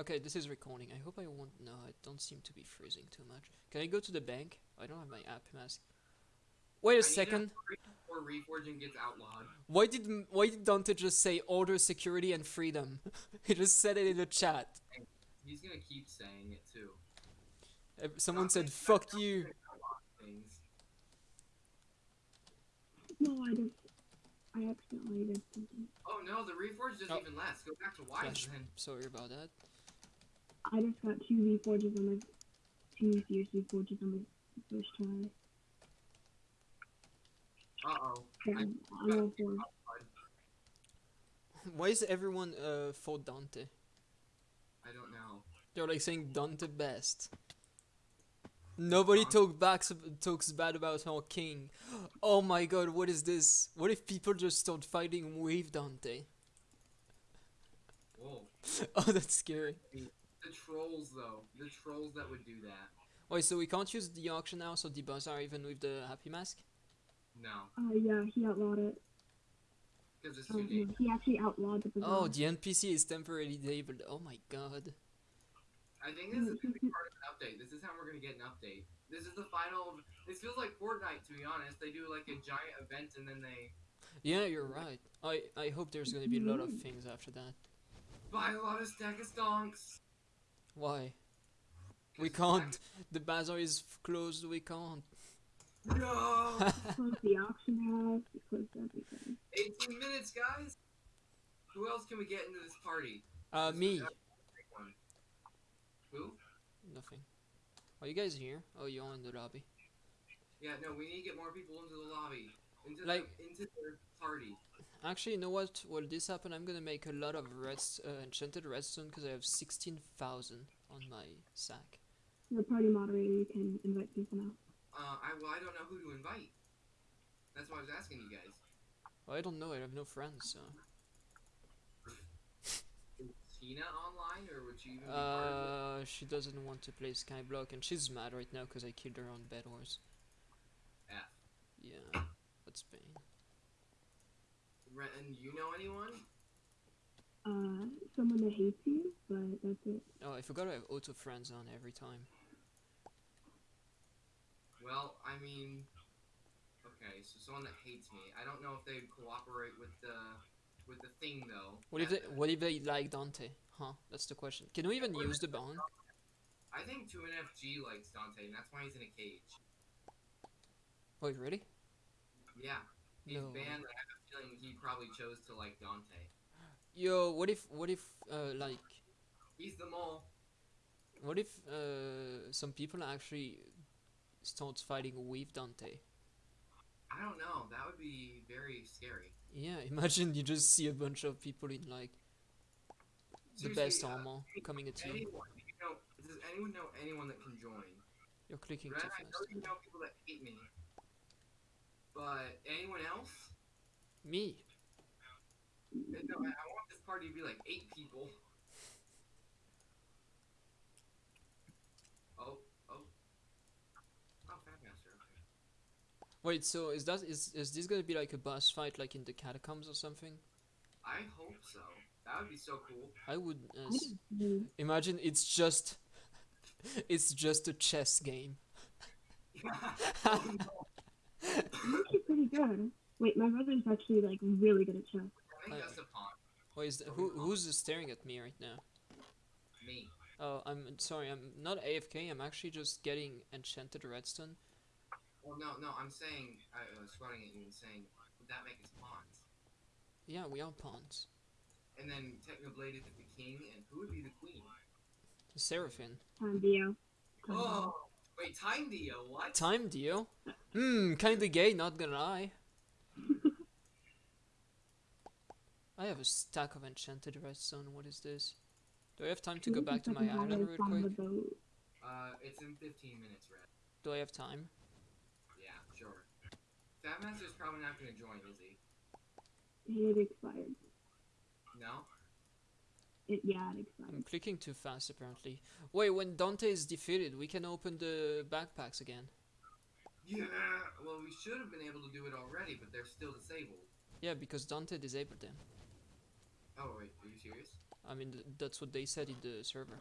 Okay, this is recording. I hope I won't. No, I don't seem to be freezing too much. Can I go to the bank? I don't have my app mask. Wait a I second. Or reforging gets outlawed. Why did M- why did Dante just say order, security, and freedom? he just said it in the chat. He's gonna keep saying it too. Uh, Someone said "fuck you." No, I just, I accidentally did something. Oh no, the reforge does Oh. even last. Go back to wide Flash. then. Sorry about that. I just got two V forges on my, two fierce V forges on my first try. Uh oh. I'm, I'm all for. Why is everyone uh for Dante? I don't know. They're like saying Dante best. Nobody talk back, talks bad about our king. Oh my god, what is this? What if people just start fighting with Dante? Whoa. Oh, that's scary. The trolls though. The trolls that would do that. Wait, so we can't use the auction now, so the bazaar even with the happy mask? No. Uh, yeah, he outlawed it. Because it's Oh, too no, dangerous. he actually outlawed the bazaar. Oh, the NPC is temporarily disabled. Oh my god. I think this is gonna be part of an update. This is how we're gonna get an update. This is the final. This feels like Fortnite, to be honest. They do like a giant event and then they Yeah, you're right. I, I hope there's gonna be a lot of things after that. buy a lot of stack of stonks. Why? We can't. The bazaar is closed, we can't. No. Closed the auction house. He closed everything. 18 minutes, guys. Who else can we get into this party? Uh, This me. is a big one. Who? Nothing. Are you guys here? Oh, you're in the lobby. Yeah, no. We need to get more people into the lobby, into Like- the, into the party. Actually, you know what? While this happen, I'm gonna make a lot of reds, uh, enchanted redstone because I have 16,000 on my sack. The party moderator, you can invite people now. Uh, I well, I don't know who to invite. That's why I was asking you guys. Well, I don't know, I have no friends, so. Is Tina online, or would she even be part of it? Uh, she doesn't want to play Skyblock and she's mad right now because I killed her on Bed Wars. F. Yeah, that's pain. Re- And you know anyone? Uh, someone that hates you, but that's it. Oh, I forgot I have auto friends on every time. Well, I mean, okay, so someone that hates me. I don't know if they'd cooperate with the with the thing though. What if they, what if they like Dante? Huh? That's the question. Can we even use the bond? I think 2NFG likes Dante, and that's why he's in a cage. Wait, really? Yeah, he's No. banned. I have a feeling he probably chose to like Dante. Yo, what if, what if, uh, like, He's the mole. what if, uh, some people actually start fighting with Dante? I don't know. That would be very scary. Yeah, imagine you just see a bunch of people in like the Seriously, best uh, armor coming at you. Anyone, you know? Does anyone know anyone that can join? You're clicking Red, too I know fast. you know people that hate me, but anyone else? Me? No, I, I want this party to be like eight people. Oh, oh. Oh, Fatmaster, okay. Wait, so is that is is this gonna be like a boss fight like in the catacombs or something? I hope so. That would be so cool. I would uh, I s- don't know. imagine it's just it's just a chess game. oh, no. I'm pretty good. Wait, my brother's actually like really good at chess. I think that's a pawn. Wait, is th- who who's staring at me right now? Me. Oh, I'm sorry. I'm not AFK. I'm actually just getting enchanted redstone. Well, no, no, I'm saying, I was running at you and saying, would that make us pawns? Yeah, we are pawns. And then Technoblade is the king, and who would be the queen? Seraphim. TimeDeo. Time Oh, wait, TimeDeo, what? Time deal. Hmm, kinda gay. Not gonna lie. I have a stack of enchanted redstone. What is this? Do I have time to go back to my island real quick? Uh, it's in 15 minutes, Red. Do I have time? Yeah, sure. Fatmaster's probably not gonna join, is he? It expired. No? It, yeah, it I'm expired. clicking too fast apparently. Wait, when Dante is defeated, we can open the backpacks again. Yeah! Well, we should have been able to do it already, but they're still disabled. Yeah, because Dante disabled them. Oh, wait, are you serious? I mean, th- that's what they said in the server.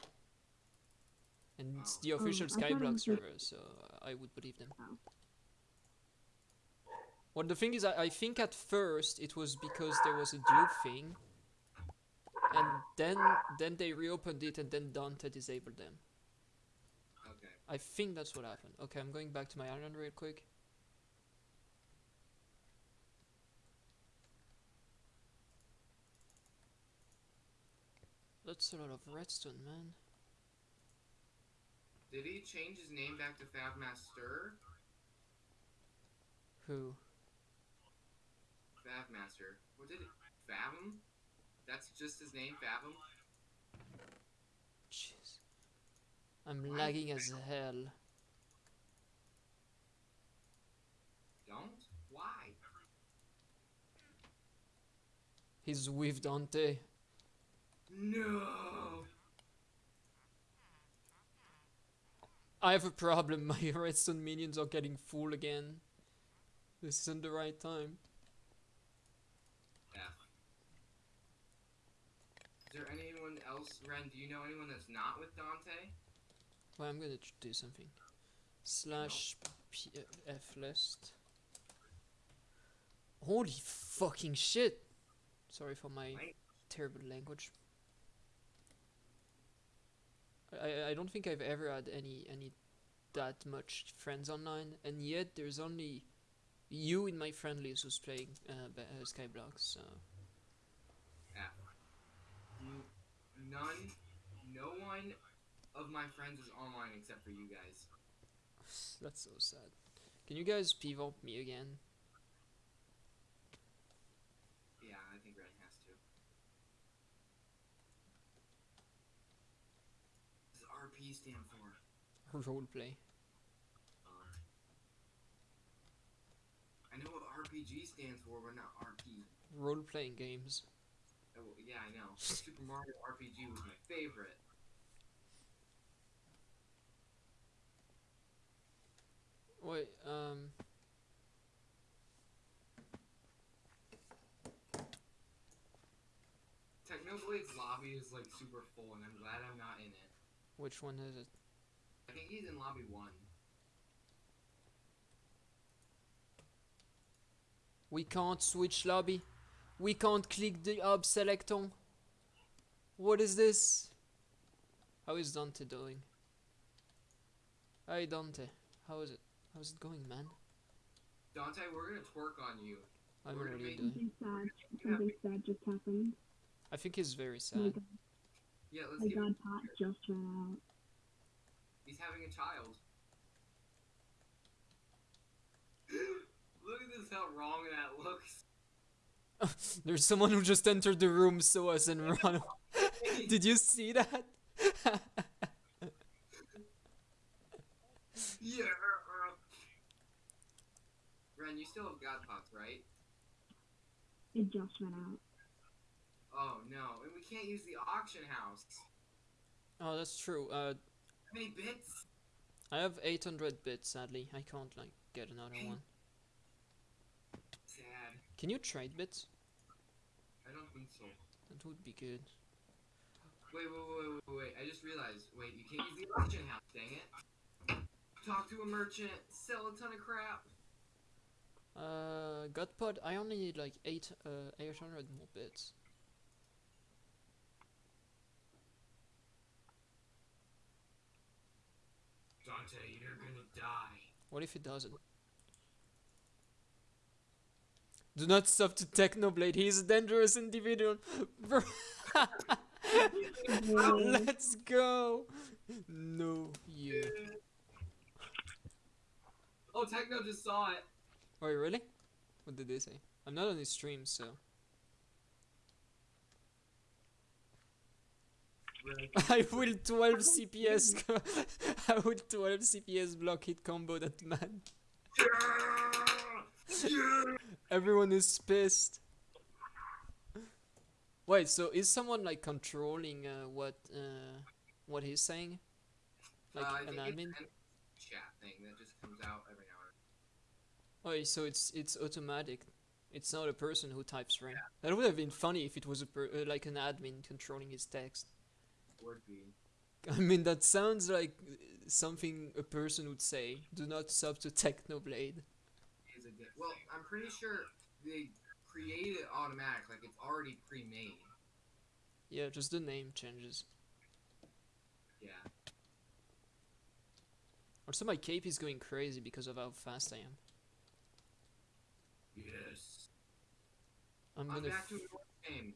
And it's Oh. the official um, I thought it Skyblock server, so I would believe them. Oh. Well, the thing is, I, I think at first it was because there was a dupe thing, and then then they reopened it, and then Dante disabled them. I think that's what happened. Okay, I'm going back to my island real quick. That's a lot of redstone, man. Did he change his name back to Fabmaster? Who? Fabmaster. What did it? Fathom? That's just his name, Fathom? I'm lagging as hell. Don't? Why? He's with Dante. No! I have a problem. My redstone minions are getting full again. This isn't the right time. F. Is there anyone else, Ren? Do you know anyone that's not with Dante? Well, I'm gonna do something. Slash PF list. Holy fucking shit! Sorry for my terrible language. I, I- don't think I've ever had any any that much friends online, and yet there's only you in my friend list who's playing uh, uh, Skyblock. So F. N- None, no one of my friends is online except for you guys. that's so sad. Can you guys pivot me again? Yeah, I think Ren has to. What does RP stand for? Roleplay. Uh, I know what RPG stands for, but not RP. Role playing games. Oh, yeah, I know. Super Mario RPG was my favorite. Wait, um. Technoblade's lobby is like super full, and I'm glad I'm not in it. Which one is it? I think he's in lobby one. We can't switch lobby. We can't click the hub selector. What is this? How is Dante doing? Hi Dante. How is it? How's it going, man? Dante, we're gonna twerk on you. I'm We're gonna already doing. Something sad. Something sad just happened. I think he's very My sad. god, Yeah, let's my give god pot just ran out. He's having a child. Look at this, how wrong that looks. There's someone who just entered the room, saw us, and ran. away. Did you see that? yeah. Ren, you still have God pots, right? It just ran out. Oh no, and we can't use the auction house. oh, that's true. Uh, How many bits? I have 800 bits. Sadly, I can't like get another one. Sad. Can you trade bits? I don't think so. That would be good. Wait, wait, wait, wait, wait. I just realized. Wait, you can't use the auction house. Dang it. Talk to a merchant. Sell a ton of crap. Uh, God pot, I only need like eight, uh, 800 more bits. Dante, you're gonna die. What if it doesn't? Do not stop to Technoblade, he is a dangerous individual. Let's go! No, you. Oh, Techno just saw it. Wait, really? What did they say? I'm not on his stream, so. I will 12 CPS. I will 12 CPS block hit combo that man. Yeah! Yeah! Everyone is pissed. Wait, so is someone like controlling uh, what uh, what he's saying? Like Uh, an admin? chat thing that just comes out every now and Oh, so it's it's automatic. It's not a person who types ring. That would have been funny if it was a per- uh, like an admin controlling his text. Would be. I mean, that sounds like uh, something a person would say. Do not sub to Technoblade. Is a di- well, I'm pretty sure they create it automatic, like it's already pre-made. Yeah, just the name changes. Yeah. Also, my cape is going crazy because of how fast I am. Yes. I'm I'm gonna. back to F- a normal game.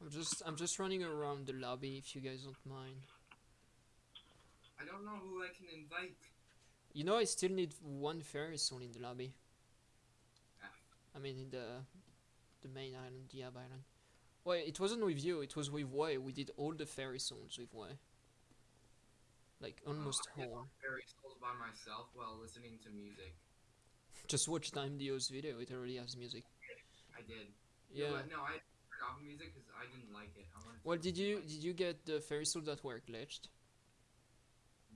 I'm just. I'm just running around the lobby. If you guys don't mind. I don't know who I can invite. You know, I still need one fairy soul in the lobby. Ah. I mean, in the the main island, Diab Island. Well, it wasn't with you. It was with Way. We did all the fairy souls with Way. Like almost I did whole. Fairy Souls by myself while listening to music. Just watch TimeDeo's video. It already has music. I did. Yeah. No, no I turned off music because I didn't like it. I Well, did you did you get the fairy souls that were glitched?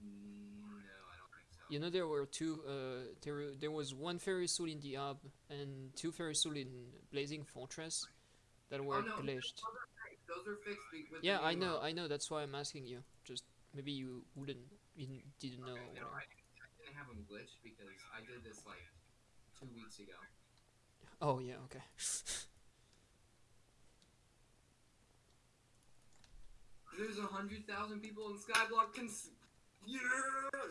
Mm, No, I don't think so. You know there were two. Uh, there there was one fairy soul in the hub and two fairy soul in Blazing Fortress that were Oh, no. glitched. Those are fixed. Those are Yeah, I know. I know. That's why I'm asking you. Just maybe you wouldn't, you didn't- didn't know. Okay, no. I, I didn't have them glitched because I did this like two weeks ago. Oh yeah, okay. There's a hundred thousand people in Skyblock. Cons- yeah,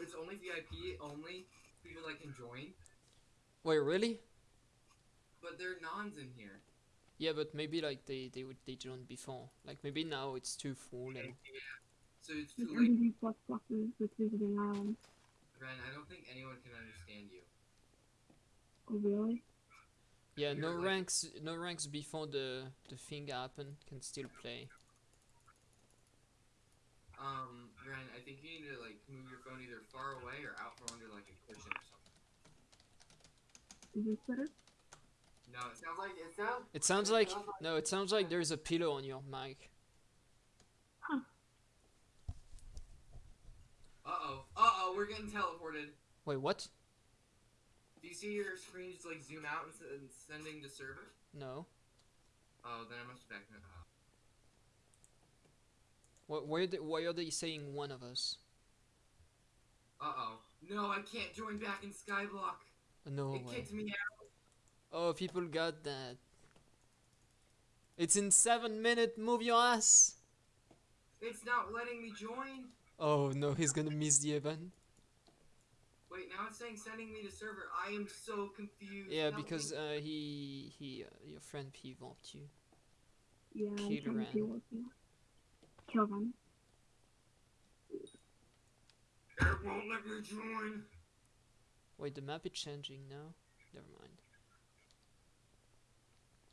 it's only VIP only people that can join, Wait, really? but there are nons in here. Yeah, but maybe like they they would they joined before. Like maybe now it's too full and So it's With too late, plus pluses with visiting islands. Ren. I don't think anyone can understand you. Oh really? yeah, no You're like- ranks, no ranks before the the thing happened can still play. Um, Ren, I think you to move your phone either far away or out from under like a cushion or something. Is this better? No, it sounds like it sounds. It sounds like no, it sounds like there's a pillow on your mic. Uh oh. Uh oh. We're getting teleported. Wait, what? Do you see your screen just like zoom out and, sending to server? No. Oh, then I must have backed it up. Why why are they, why are they saying one of us? Uh oh. No, I can't join back in Skyblock. No it way. kicked me out. Oh, people got that. It's in seven minute. Move your ass. It's not letting me join. Oh no, he's gonna miss the event. Wait, now it's saying sending me to server. I am so confused. Yeah, Help because me. uh, he he uh, your friend P vomped you. Yeah, I'm Kill trying Ren. to deal with you. Kill them. It won't let me join. Wait, the map is changing now. Never mind.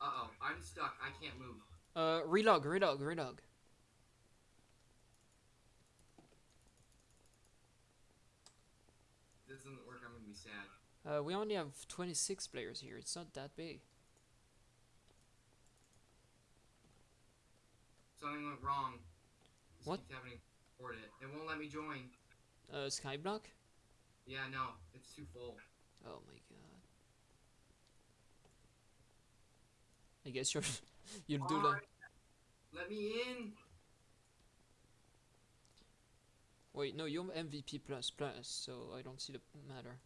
Uh oh, I'm stuck. I can't move. Uh, relog, relog, relog. This doesn't work, I'm gonna be sad. Uh, we only have 26 players here. It's not that big. Something went wrong. This What? keeps happening. It. It won't let me join. Uh, Skyblock. Yeah, no, it's too full. Oh my god. I guess you're you'll do that. Let me in. Wait, no, you're MVP plus plus, so I don't see the matter.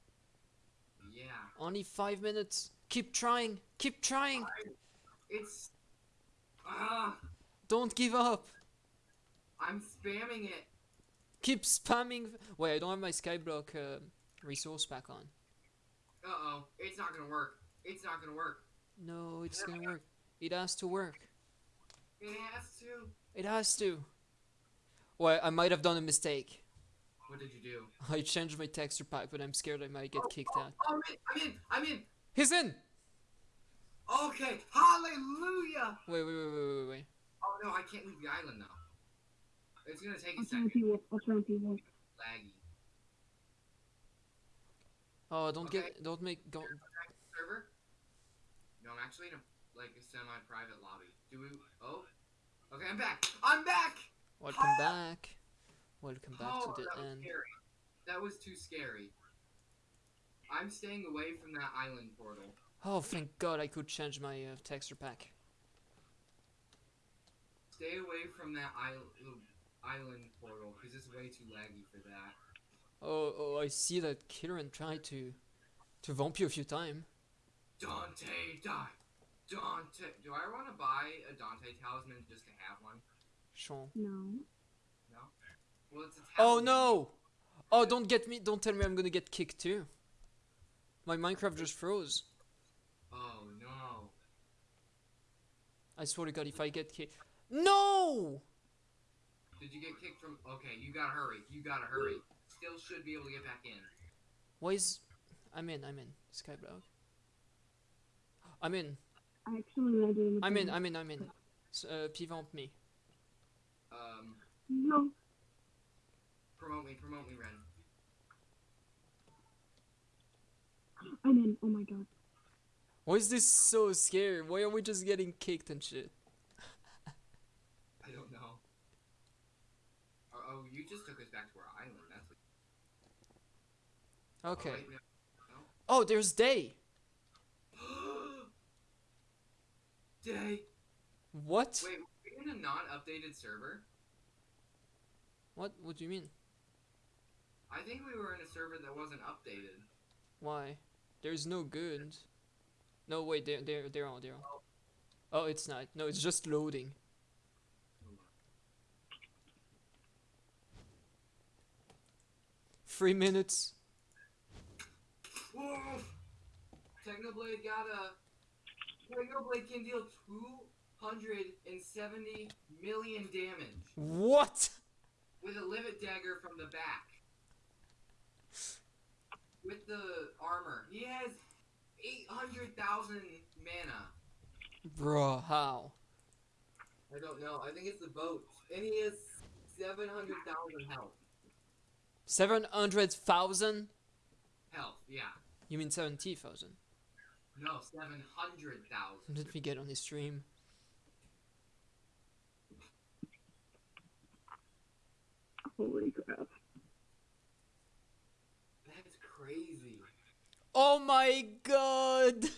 Yeah. Only five minutes. Keep trying. Keep trying. It's. Ah, Don't give up. I'm spamming it. Keep spamming. Wait, I don't have my Skyblock uh, resource pack on. Uh oh, it's not gonna work. It's not gonna work. No, it's gonna work. It has to work. It has to. It has to. Well, I might have done a mistake. What did you do? I changed my texture pack, but I'm scared I might get kicked out. Oh, I'm in. I'm in. I'm in. He's in. Okay. Hallelujah. Wait, wait, wait, wait, wait, wait. Oh no, I can't leave the island now. It's gonna take a I'll try and second. see what. I'll try and see what. Laggy. Oh, don't Okay. get, don't make, don't. Server. No, I'm actually in a like a semi-private lobby. Do we? Oh, Okay, I'm back. I'm back. Welcome back. Welcome back oh, to the that was end. scary. That was too scary. I'm staying away from that island portal. Oh, thank God I could change my uh, texture pack. Stay away from that island island portal because it's way too laggy for that. Oh, oh, I see that Kieran tried to to vamp you a few times. Dante, die. Dante. Do I want to buy a Dante talisman just to have one? Sean. No. Well, it's a Oh no! Oh, don't get me! Don't tell me I'm gonna get kicked too. My Minecraft just froze. Oh no. I swear to God, if I get kicked, no! Did you get kicked from? Okay, you gotta hurry. You gotta hurry. Still should be able to get back in. Why is? I'm in. I'm in. Skyblock. I'm in. I actually landed in the I'm in. I'm in. I'm in. S- uh, P-vamp me. Um, No. promote me, promote me, Ren. I'm in. Oh my god. Why is this so scary? Why are we just getting kicked and shit? I don't know. Oh, oh, you just took us back to our island. That's what. Okay. Oh. Oh, there's day. Day. What? Wait, were we in a non-updated server? What? What do you mean? I think we were in a server that wasn't updated. Why? There's no good. No, wait. They're they're they're on. Oh. They're on. Oh, it's not. No, it's just loading. Three minutes. Technoblade got a. Technoblade can deal 270 million damage What? with a Livid dagger from the back. With the armor. He has 800,000 mana. Bruh, how? I don't know. I think it's the boat. And he has 700,000 health. Seven hundred thousand? Health, yeah. You mean seventy thousand? No, 700,000. Let me get on his stream. Holy crap. That's crazy. Oh my god!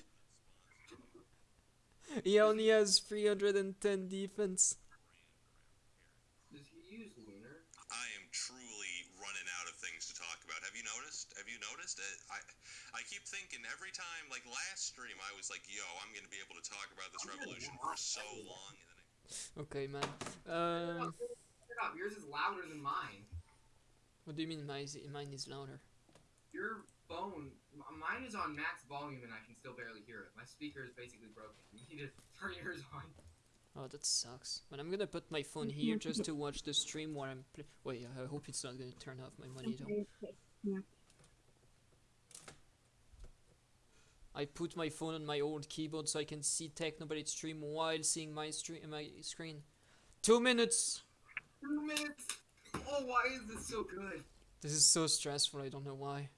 He only has 310 defense. Does he use lunar? I am truly running out of things to talk about. Have you noticed? Have you noticed? Uh, I I keep thinking every time, like last stream, I was like, "Yo, I'm gonna be able to talk about this revolution for so long." And then I Okay, man. Shut uh, up, yours is louder than mine. what do you mean mine is, mine is louder? Your phone, mine is on max volume and I can still barely hear it. My speaker is basically broken. You need to turn yours on. Oh, that sucks. But I'm gonna put my phone here just to watch the stream while I'm play- Wait, I hope it's not gonna turn off my monitor. Okay, okay. Yeah. I put my phone on my old keyboard so I can see Technoblade stream while seeing my stream my screen. Two minutes. Two minutes! Oh, why is this so good? This is so stressful. I don't know why.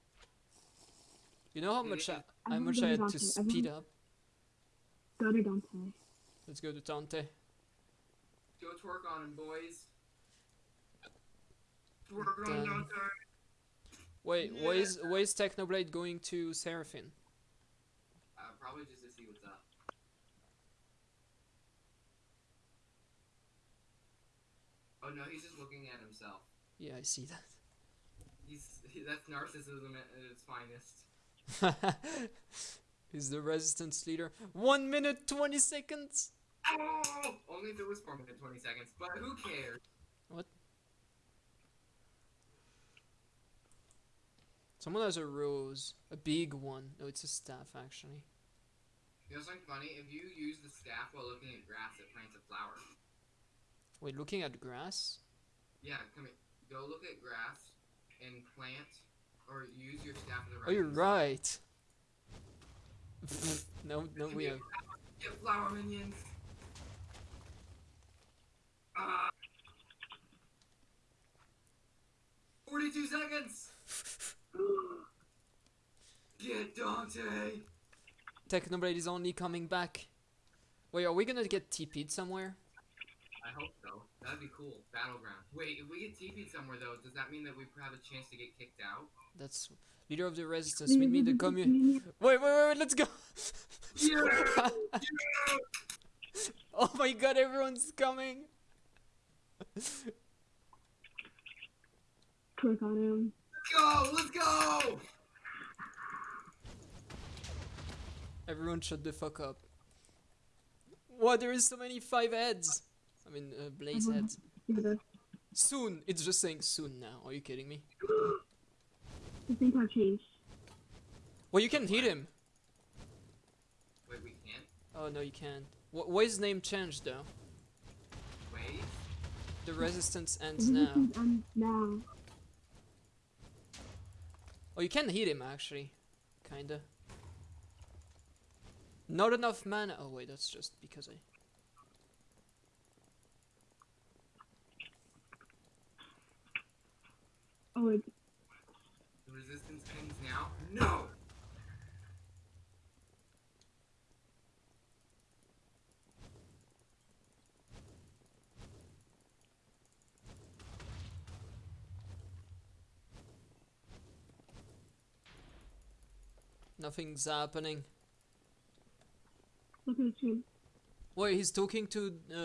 You know how much I, how much I had on to to- speed up. Go to Dante. Let's go to Dante. Go twerk on him, boys. Twerk on Dante. Wait, why is why is Technoblade going to Seraphine? Probably just to see what's up. Oh no, he's just looking at himself. Yeah, I see that. He's he, that's narcissism at, its finest. He's the resistance leader. One minute twenty seconds. Oh! Only if it was four minutes twenty seconds, but who cares? What? Someone has a rose, a big one. No, it's a staff actually. You know something funny? If you use the staff while looking at grass, it plants a flower. Wait, looking at grass. Yeah, come here. Go look at grass and plant, or use your staff as a Oh, you're right. no, no, we have. Get flower minions. Ah. 42 seconds! Get Dante! Technoblade is only coming back. Wait, are we gonna get TP'd somewhere? I hope so. That'd be cool. Battleground. Wait, if we get TP'd somewhere though, does that mean that we have a chance to get kicked out? That's leader of the resistance. Meet me in the commune. Wait, wait, wait, wait, let's go. Yeah! oh my god, everyone's coming. Click on him. Let's go! Let's go! Everyone shut the fuck up. What? There is so many five heads. I mean, uh, blaze heads. Soon. It's just saying soon now. Are you kidding me? the things have changed. Well, you can hit him. Wait, we can't? Oh no, you can't. Wh- why is name changed though? Wait. The resistance The ends now. resistance ends now. Oh, you can hit him actually, kinda. Not enough mana. Oh wait, that's just because I. Oh, it's The resistance ends now? No! Nothing's happening. Look at the. Wait, he's talking to uh,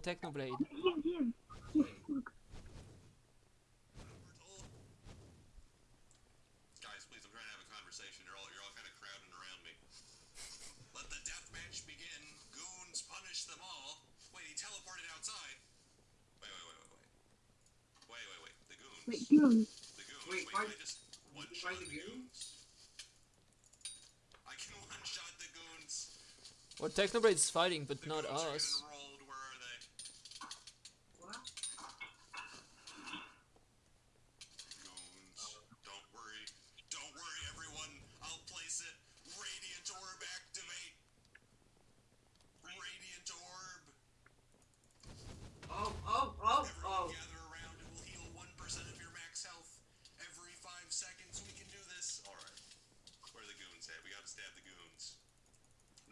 Technoblade. Yes, yes. Yes, look. Guys, please, I'm trying to have a conversation. You're all you're all kind of crowding around me. Let the death match begin. Goons punish them all. Wait, he teleported outside. Wait, wait, wait, wait, wait. Wait, wait, wait. The goons. Wait, Goon. The goons. Wait, Wait, fight- can I just one you shot fight the the goons? I can one shot the goons. Well, Technoblade's fighting, but not us. getting rolled. Where are they? What? Goons. Don't worry. Don't worry, everyone. I'll place it. Radiant orb activate. Radiant orb. Oh, oh, oh, Everyone oh. gather around. It will heal 1% of your max health. Every 5 seconds, we can do this. Alright. Where are the goons at? We gotta stab the goons.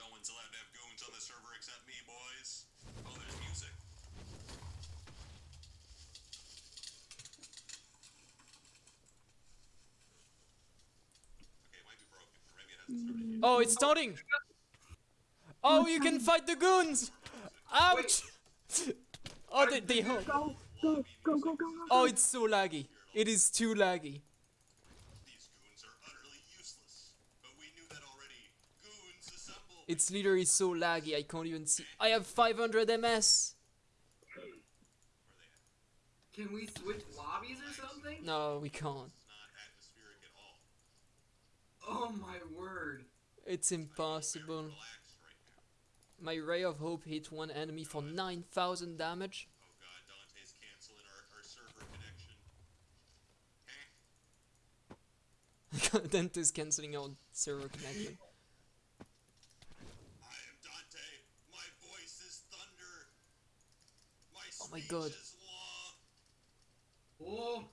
No one's allowed to have goons on the server except me, boys. Oh, there's music. Okay, it might be broken. Or maybe it hasn't started yet. Oh, it's starting. Oh, you can fight the goons. Ouch! Oh, they, they hold. Go, go, go, go, go, go. Oh, it's so laggy. It is too laggy. These goons are utterly useless. But we knew that already. Goons assemble. It's literally so laggy. I can't even see. I have 500 MS. Can we switch lobbies or something? No, we can't. It's not atmospheric at all. Oh my word. It's impossible. My ray of hope hit one enemy for 9,000 damage. Dante's canceling our, our server connection. Dante's cancelling our server connection. My. My Oh my God. Oh,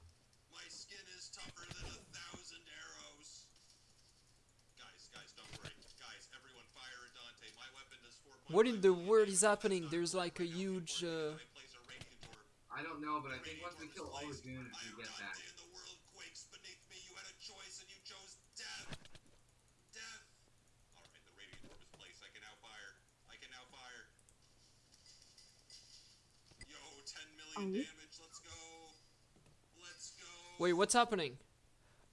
What in the world is happening? There's like a huge, people are uh, gonna place a radiant orb. I don't know, but I think Radiant once we kill all the placed. goons, I we am get Dante, that. and the world quakes beneath me. You had a choice, and you chose death. Death. All right, the radiant orb is placed. I can now fire. I can now fire. Yo, 10 million Oh. damage. Let's go. Let's go. Wait, what's happening?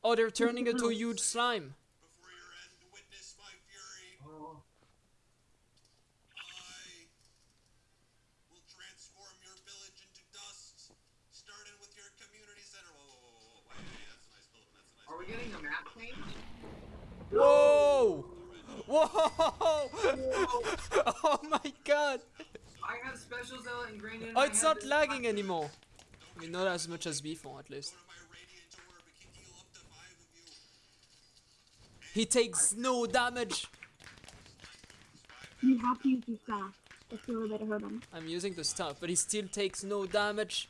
Oh, they're turning into a huge slime. Before your end, witness my fury. Oh, I will transform your village into dust, starting with your community center. Whoa, whoa, whoa, whoa, whoa. Wait, hey, that's a nice building. That's a nice are we building. getting a map change? Whoa! Whoa! Oh my god! I have special zealot ingrained in Oh, it's not lagging time. anymore. I mean, not as much as before, at least. Go to my radiant orb. It can heal up to five of you. He takes no damage. You have to use your staff. That's the only way to hurt him. I'm using the stuff, but he still takes no damage.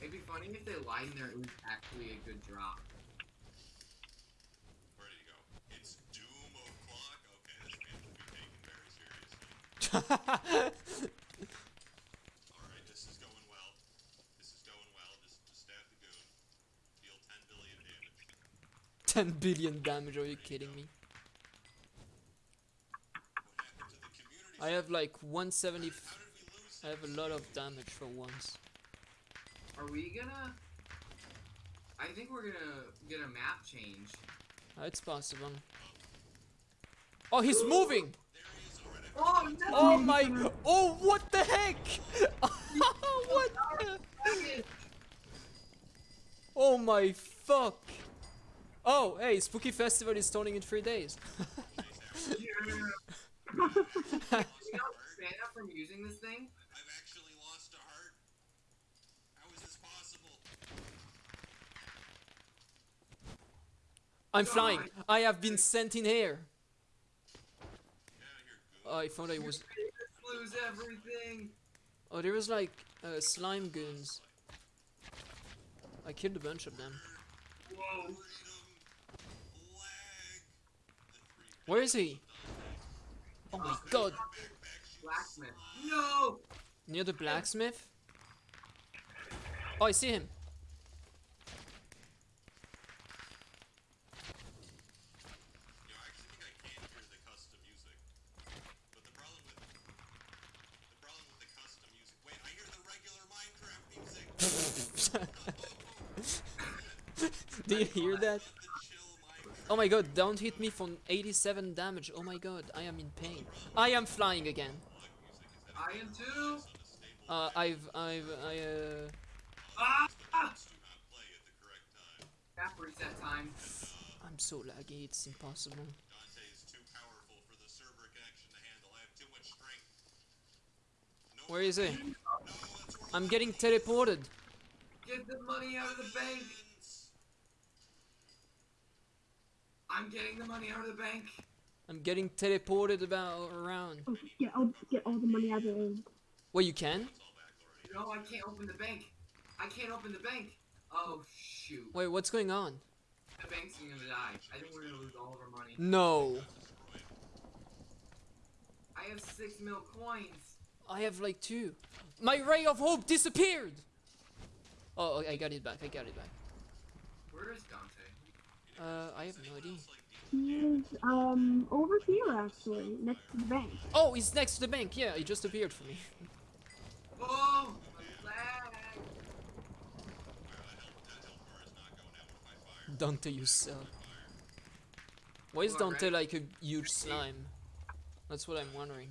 It'd be funny if they lied and there was actually a good drop. 10 billion damage. are you kidding me? I have like 170. I have a lot of damage for once. Are we gonna? I think we're gonna get a map change. Ah, it's possible. Oh, he's moving! Oh! Oh my! Oh, what the heck? what the? Oh my fuck! Oh, hey, Spooky Festival is starting in three days. Yeah. you Santa from using this thing? I've actually lost a heart. How is this possible? I'm flying. I have been sent in here. I thought I was. Lose everything. Oh, there was like uh, slime goons. I killed a bunch of them. Whoa. Freedom. Lag. The three Where is he? Oh my god! Blacksmith. No! Near the blacksmith? Oh, I see him. You know, I actually think I can hear the custom music. But the problem with the problem with the custom music. Wait, I hear the regular Minecraft music. Do you hear that? the chill Minecraft. Oh my god, don't hit me for 87 damage. Oh my god, I am in pain. I am flying again. I am too. Uh, I've, I've, I, uh... Ah! Do not play at the correct time. Reset time. I'm so laggy, it's impossible. Dante is too powerful for the server connection to handle. I have too much strength. No, Where is he? no, that's where I'm getting teleported. Get the money out of the bank. I'm getting the money out of the bank. I'm getting teleported about around. Oh, get all, get all the money out of it. Well, you can? No, I can't open the bank. I can't open the bank. Oh shoot. Wait, what's going on? The bank's gonna die. I think we're gonna lose all of our money. No. I have six mil coins. I have like two. My ray of hope disappeared! Oh, oh I got it back, I got it back. Where is Dante? Uh, I have no idea. He is, um, over here actually, next to the bank. Oh, he's next to the bank. Yeah, he just appeared for me. Oh, lag. Dante, you suck. Why is Dante like a huge slime? That's what I'm wondering.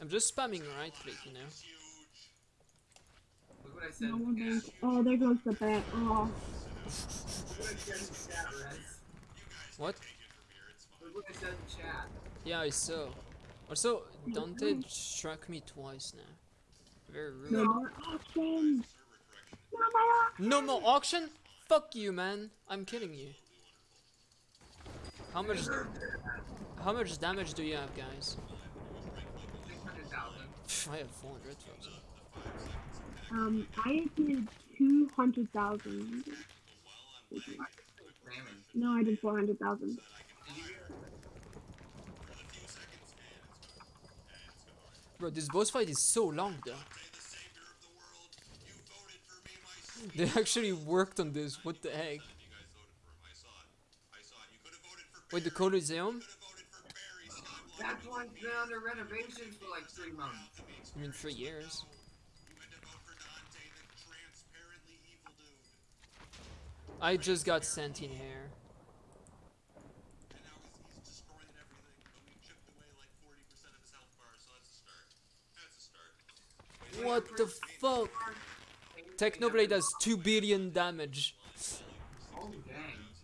I'm just spamming right click, you know. Look what I said. No in one the bank. chat. Oh, there goes the bank. Oh, what I said in the chat, Rez. What? Look what I said in the chat. Yeah, I saw. Also, Dante struck me twice now. Very rude. no more auction. No more No more auction? Fuck you, man. I'm kidding you. How much? How much damage do you have, guys? 600,000. I have 400,000. Um, I did 200,000. No, I did 400,000. Bro, this boss fight is so long though. They actually worked on this. What the heck? Wait, the Coliseum? That one's been under renovations for like three months. I mean, three years. I just got sent in here. What the fuck? Technoblade has 2 billion damage. Oh dang.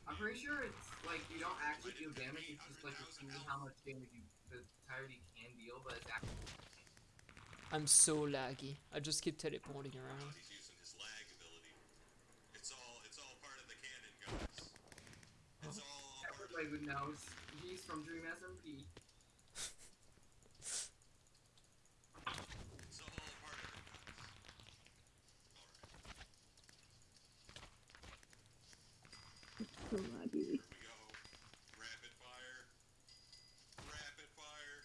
I'm pretty sure it's like you don't actually deal damage, it's just like you see how much damage you the entirety can deal, but it's actually I'm so laggy. I just keep teleporting around. He's using his lag ability. It's all it's all part of the canon, guys. It's oh. all part everybody would know. He's from Dream SMP. it's all part of it, guys. So Alright, laggy. here we go. Rapid fire. Rapid fire.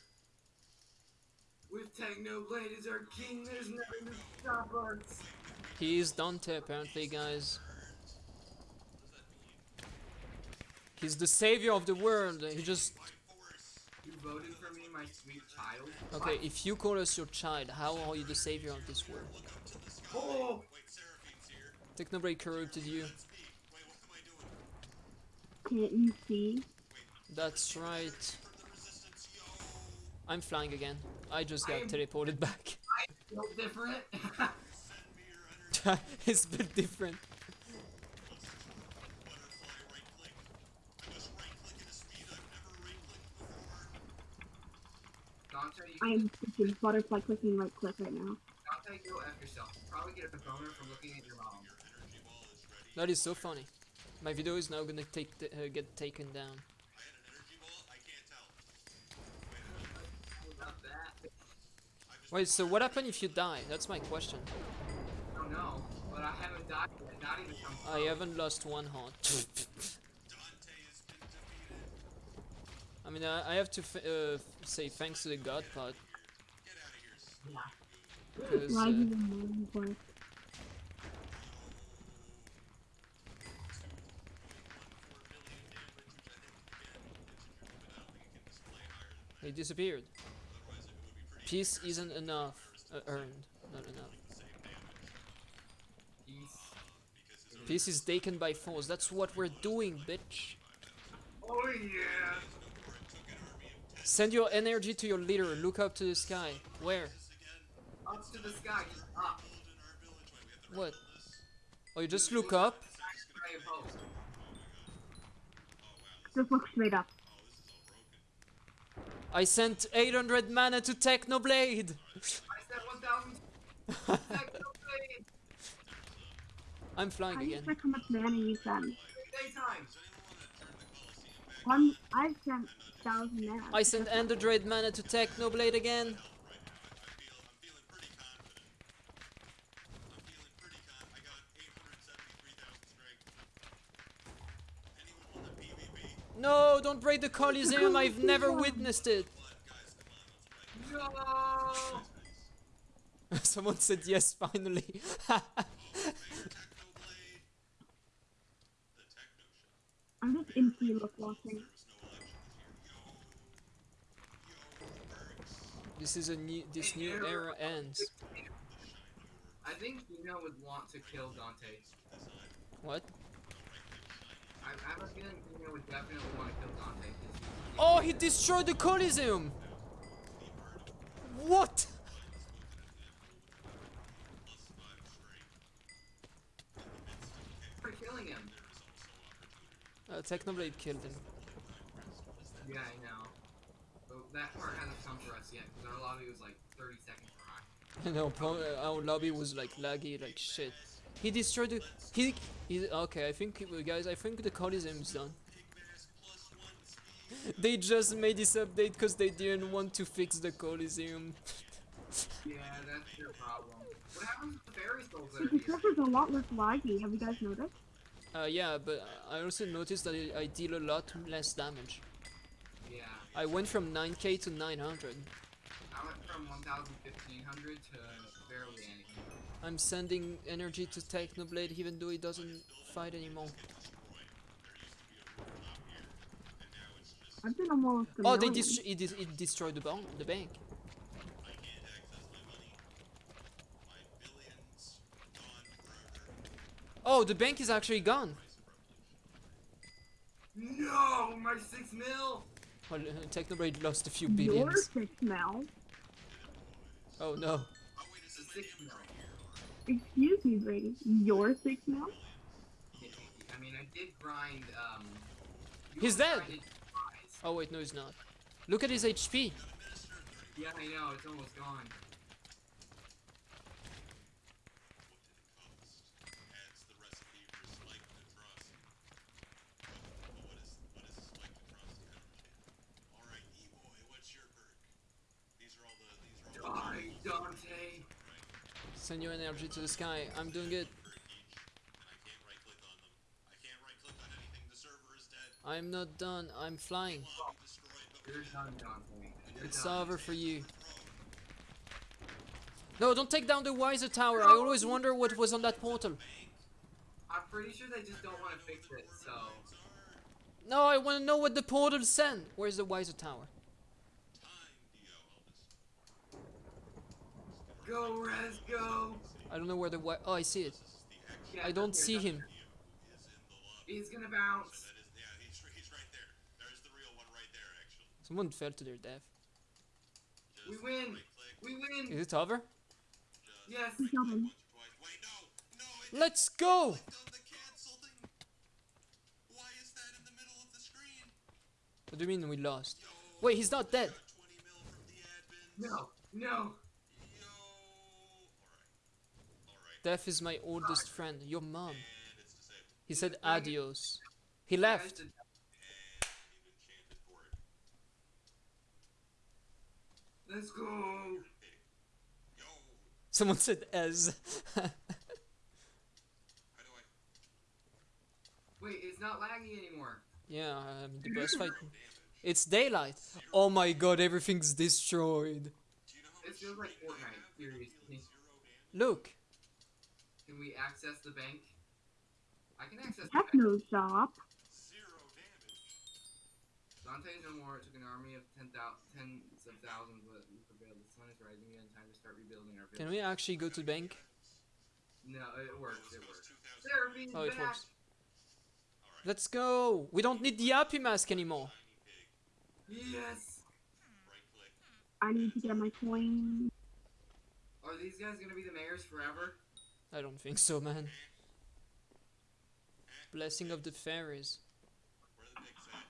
With tech Technoblade is our king. There's nothing to stop us. He is Dante, apparently, guys. He's the savior of the world. He just. You voted for me, my sweet child. Okay, if you call us your child, how are you the savior of this world? Oh, Technoblade corrupted you. Can't you see? That's right. I'm flying again. I just got I am- teleported back. feel different. it's a bit different. I am freaking butterfly clicking right click right now. Dante, go f yourself. Probably get a boner from looking at your mom. That is so funny. My video is now gonna take the, uh, get taken down. About that. Wait, so what happened if you die? That's my question. I don't know, but I haven't died yet. Not even come I haven't lost one heart. I mean, I, I have to f uh, say thanks to the God pot. Because, Why uh, do you even for? he disappeared. Peace isn't enough. Uh, earned, not enough. Peace. Peace is taken by force. That's what we're doing, bitch. Oh yeah. Send your energy to your leader. Look up to the sky. Where? Up to the sky, up. What? Oh, you just look up? Try a post. Just look straight up. I sent 800 mana to Technoblade! I said 1,000. Technoblade. I'm flying I just again. check how much mana you sent. Daytime. One, I sent thousand mana. I sent Ender mana to Technoblade again. No, the Coliseum. I've never witnessed it. No. Someone said yes, finally. I'm just empty look watching. this is a new. This new era ends. I think Dino would want to kill Dante. What? Oh, he destroyed the Coliseum. What? For killing him. Uh, Technoblade killed him. Yeah, I know. But that part hasn't come for us yet, because our lobby was like 30 seconds behind. No, pro- uh, our lobby was like laggy, like shit. He destroyed the. He. he okay, I think, guys, I think the coliseum is done. they just made this update because they didn't want to fix the Coliseum. Yeah, that's your problem. What happens with the fairy souls that The are here? server's a lot less laggy. Have you guys noticed? Uh, yeah, but I also noticed that I, I deal a lot less damage. Yeah. I went from 9k to 900. I went from 1,000, 1,500 to barely anything. I'm sending energy to Technoblade even though he doesn't fight anymore. I've been almost. Oh, they million. dest- it, dis- it destroyed the, bank. the bank. Oh, the bank is actually gone. No, my six mil. Well, uh, Technoblade lost a few Your billions. six mil. Oh no. It's a six mil. Excuse me, Brady. Your six mil? I mean, I did grind. Um, He's dead. Oh wait, no, he's not. Look at his HP. Yeah, I know. It's almost gone. Die, Dante. Send your energy to the sky. I'm doing it. I'm not done. I'm flying. You're done, Dante. You're It's over for you. No, don't take down the Wizard Tower. I always wonder what was on that portal. I'm pretty sure they just don't want to fix it, so. No, I want to know what the portal sent. Where's the Wizard Tower? Go, Res, go! I don't know where the wi- Oh, I see it. Yeah, I don't see him. He's gonna bounce. That is, yeah, he's, he's right there. There's the real one right there, actually. Someone fell to their death. We win! We win! Is it over? Yes! We killed him. once or twice. Wait, no! No! It Let's go! clicked on the cancel thing! Why is that in the middle of the screen? What do you mean we lost? Wait, he's not dead. got 20 mil from the admins. No! No! Death is my oldest friend. Your mom. And it's disabled. He said adios. He left. the- And an enchanted board. Let's go! Someone said Ez. How do I... Wait, it's not laggy anymore. yeah, the boss fight. It's daylight. Oh my god, everything's destroyed. Do you know how It feels like Fortnite. Look. Can we access the bank? I can access the bank. Techno shop. Zero damage. Dante's no more. It took an army of ten thou- tens of thousands, but we prevailed. The sun is rising. We have time to start rebuilding our village. Can we actually go to the bank? No, it works. It works. 2,000. Seraphine Oh, it back. works. Let's go. We don't need the happy mask anymore. Yes. I need to get my coin. Are these guys gonna be the mayors forever? I don't think so, man. Blessing of the fairies. Where the pigs at?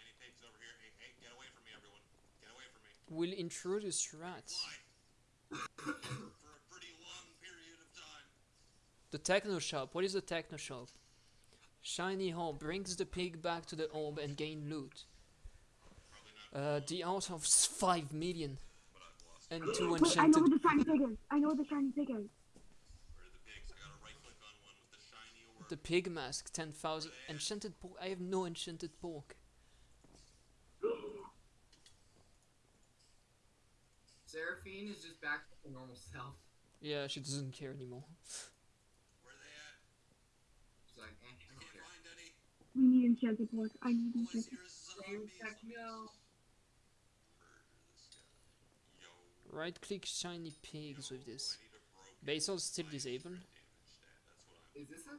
Any pigs over here? Hey, hey, get away from me, everyone. Get away from me. Will introduce rats. For a pretty long period of time. The techno shop. What is the techno shop? Shiny home brings the pig back to the orb and gain loot. Uh, the out of s- five million I've and two Wait, I know enchanted. the shiny pig is. I know the shiny pig is. Where are the pigs? I gotta right click on one with the shiny orb. The pig mask, ten thousand enchanted pork. I have no enchanted pork. Seraphine is just back to her normal self. Yeah, she doesn't care anymore. Where are they at? She's like, eh, I don't care. find any. We need enchanted pork. I need All I enchanted see are Same zombies. techno. Murder this guy. Yo. Right click shiny pigs with this. I need a broken Bazaar's still disabled. damage stat. That's what I'm. Is this a?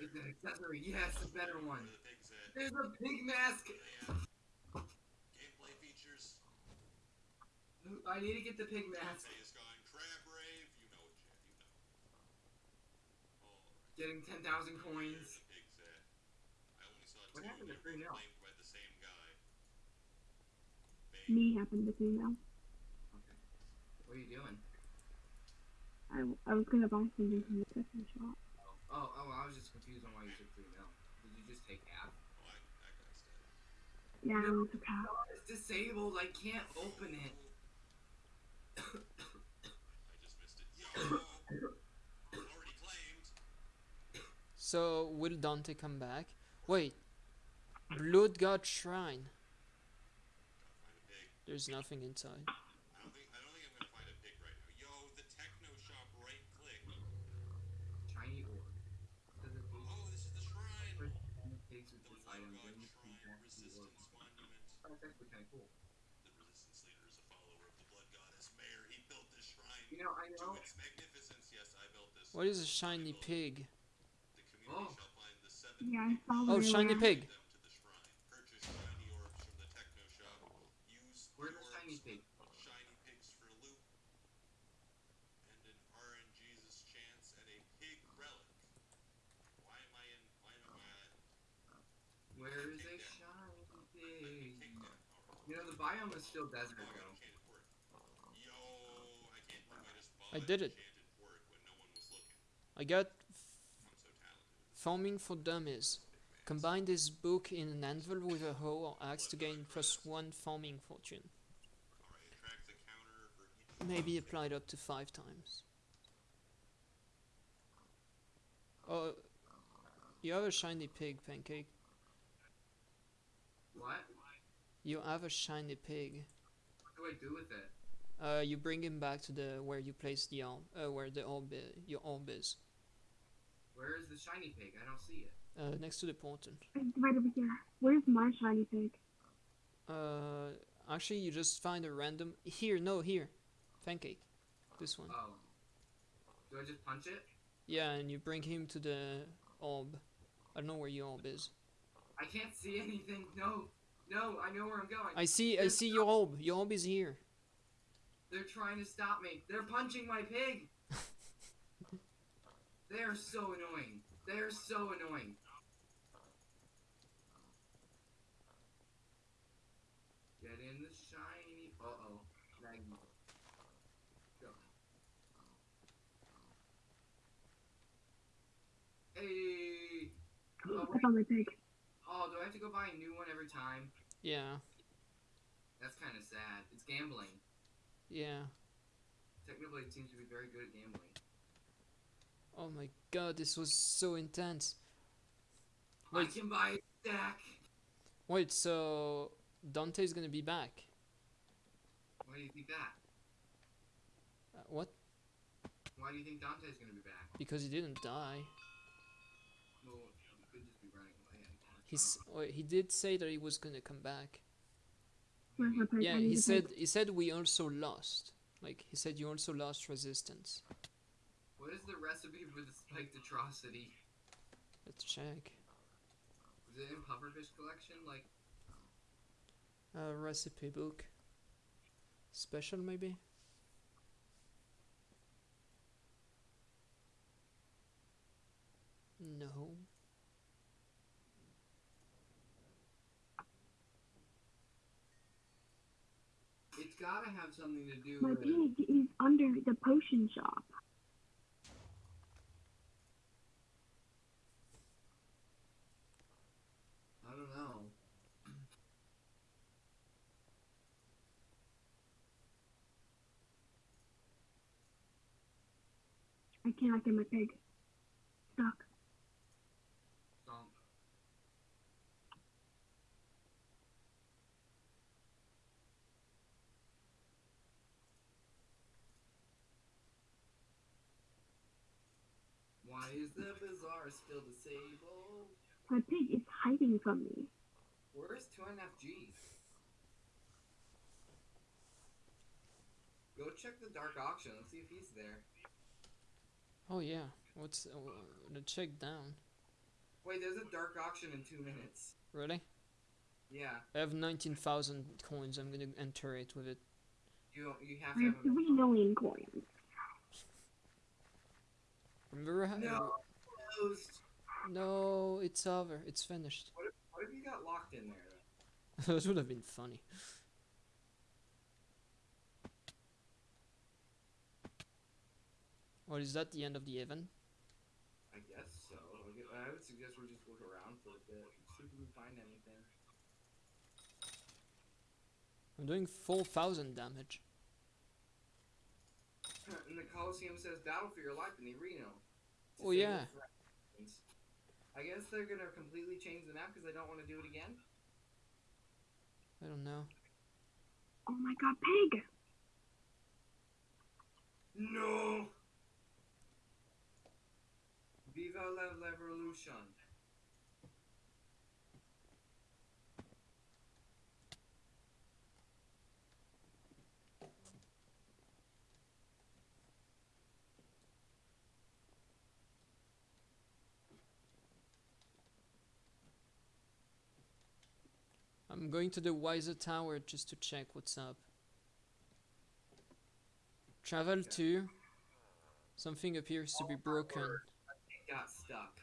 It's carrot. an accessory. Yes, a better one. are the pigs at? There's a pig mask. Where are they at? Gameplay features. I need to get the pig mask. Dante is gone. Crab rave. You know it, Chad. You know. Alright. Getting 10,000 Where are the coins. pigs at? I only saw What happened to of Free both Nil? claimed by the same guy. Bang. Me happened to see now. Okay. What are you doing? I, I was gonna buy something from the second shop. Oh, oh, I was just confused on why you took three mil. Did you just take half? Oh, that. Yeah, No. was a cow. It's disabled. I can't open it. I just missed it. Yo! Already claimed. So will Dante come back? Wait. Blood God Shrine. Find a pig. There's nothing inside. I don't think I don't think I'm gonna find a pig right now. Yo, the techno shop right click. Shiny orb. Does it Oh, this is the shrine. First, shiny pigs with The this Blood item. God Bring the pig Shrine back to the orb. Resistance Monument. Oh, that's actually kind of cool. The resistance leader is a follower of the Blood Goddess Mayor. He built this shrine You know, I to know. its magnificence. Yes, I built this. What is a shiny pig? Oh. shall find the seven Yeah, Oh, shiny we're pig. them to the shrine. Purchase shiny orbs from the techno shop. Use Where's the the shiny pig? shiny pigs for loot, and an RNGesus chance at a pig relic. Why am I in? Why am I? Where is a shiny pig? Kick that. Alright. You know, the biome is still desert, I got though. enchanted pork. Yo, I can't believe I just bought I did it. enchanted pork when no one was looking. I got. Farming for Dummies. Combine this book in an anvil with a hoe or axe to gain plus one farming fortune. Alright, attract the counter for each. Maybe applied up to five times. Oh, you have a shiny pig, Pancake. What? You have a shiny pig. What do I do with it? Uh, you bring him back to the where you place the orb, uh, where the orb, your orb is, Where is the shiny pig? I don't see it. uh, next to the portal. Right over here. Where's my shiny pig? Uh, actually, you just find a random here. No, here, pancake. This one. Oh. Do I just punch it? Yeah, and you bring him to the orb. I don't know where your orb is. I can't see anything. No. No, I know where I'm going. I see. I see your orb. Your orb is here. They're trying to stop me. They're punching my pig. They are so annoying. They are so annoying. Get in the shiny. Uh oh. Maggie. Go. Hey. Oh, I wait. found my pig. Oh, do I have to go buy a new one every time? Yeah. That's kind of sad. It's gambling. Yeah. Technoblade seems to be very good at gambling. Oh my god, this was so intense. I Wait. can buy a stack. Wait, so Dante's gonna be back? Why do you think that? Uh, what? Why do you think Dante's gonna be back? Because he didn't die. Well, he could just be running away. He's. Wait, he did say that he was gonna come back. Where's my pig? Yeah, he said. He said we also lost. Like he said, you also lost resistance. What is the recipe for the spiked atrocity? Let's check. Is it in Pufferfish collection? Like, Uh, recipe book. Special maybe. No. it's gotta have something to do My with. pig is under the potion shop. I don't know. I cannot get my pig. Stuck. Stomp. Why is the bazaar still disabled? My pig is hiding from me. Where's two and a half G's? Go check the dark auction. Let's see if he's there. Oh yeah. What's uh, the check down? Wait, there's a dark auction in two minutes. Really? Yeah, I have nineteen thousand coins. I'm gonna enter it with it. you you have to have have three million coins. Remember? How, No. closed. No, it's over. It's finished. What if, what if you got locked in there? Though? that would have been funny. What is that? The end of the event? I guess so. I would suggest we just look around for a bit, see if we can find anything. I'm doing four thousand damage. and the Coliseum says battle for your life in the arena. Oh, yeah. I guess they're gonna completely change the map because they don't want to do it again. I don't know. Oh my god, pig! No. Viva la revolution. I'm going to the Wizard Tower just to check what's up. Travel to. Something appears to be broken. It got stuck.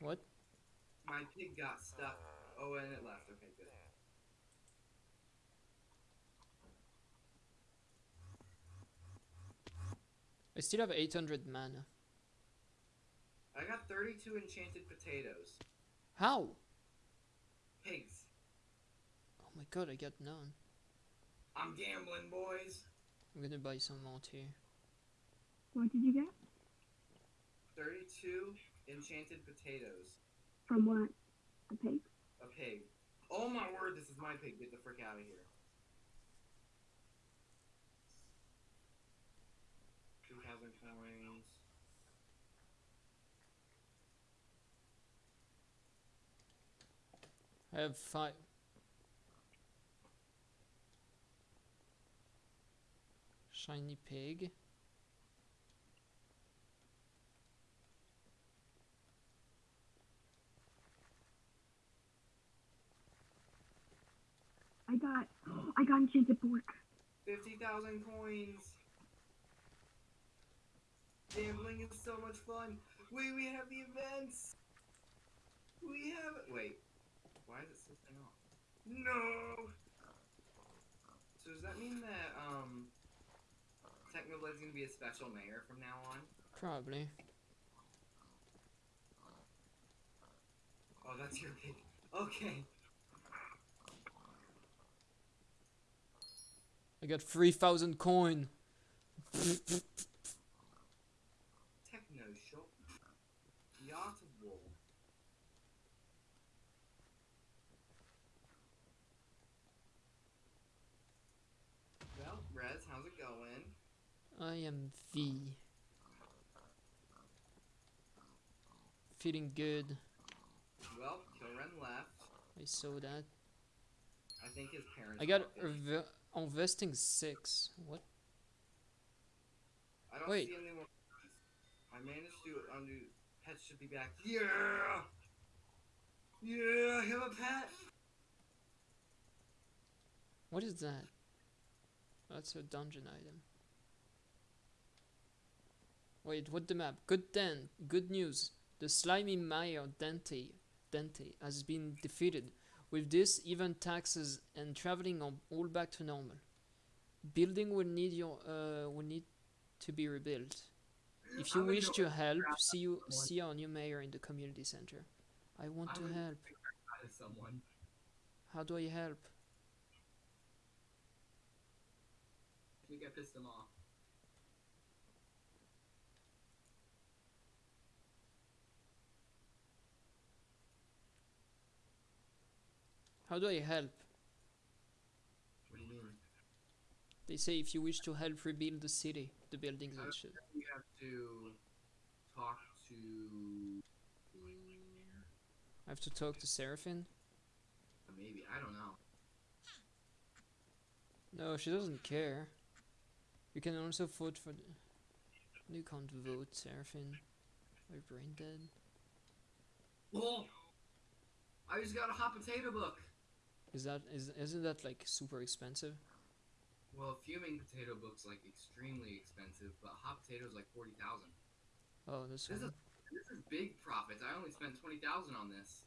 What? My pig got stuck. Oh, and it left. Okay, good. I still have 800 mana. I got 32 enchanted potatoes. How? Pigs. Oh my god, I got none. I'm gambling, boys. I'm gonna buy some more too. What did you get? 32 enchanted potatoes. From what? A pig? A pig. Oh my word, this is my pig. Get the frick out of here. thousand coins. I have five. Shiny pig. I got, I got enchanted pork. Fifty thousand coins. Gambling is so much fun. Wait, we have the events. We have it. Wait, why is it still staying off? No. So does that mean that um, Technoblade's gonna be a special mayor from now on? Probably. Oh, that's your pick. Okay. I got 3,000 coin. Techno shop. Yachtable. Well, Rez, how's it going? I am V. Feeling good. Well, Kilren left. I saw that. I think his parents. I got rev- investing 6. What? I don't wait. see any more. I managed to undo. Pets should be back. Yeah. Yeah, I have a pet. What is that? That's a dungeon item. Wait, what the map? Good then, good news. The slimy mayor Dante Dante has been defeated. With this, even taxes and traveling are all back to normal. Building will need your uh will need to be rebuilt. If you wish to help, see you see our new mayor in the community center. I want to help. someone. How do I help? Think I pissed him off. How do I help? What do you mean? They say if you wish to help rebuild the city, the buildings and shit. You have to talk to. I have to talk to Seraphine? Maybe I don't know. No, she doesn't care. You can also vote for. The you can't vote, Seraphine. My brain dead. Oh! I just got a hot potato book. Is that is isn't that like super expensive? Well, fuming potato book's like extremely expensive, but hot potatoes like forty thousand. Oh, this This is this is big profits. I only spent twenty thousand on this.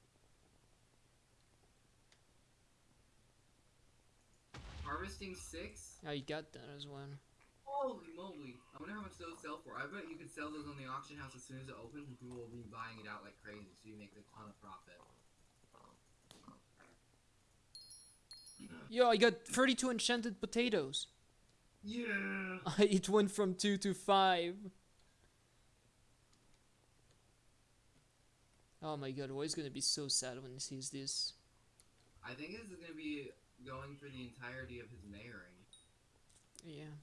Harvesting six. Oh, you got that as well. Holy moly! I wonder how much those sell for. I bet you could sell those on the auction house as soon as it opens, and people will be buying it out like crazy. So you make a ton of profit. Yo, I got 32 enchanted potatoes. Yeah. it went from 2 to 5. Oh my god, Roy's gonna be so sad when he sees this. I think this is gonna be going for the entirety of his mayoring. Yeah.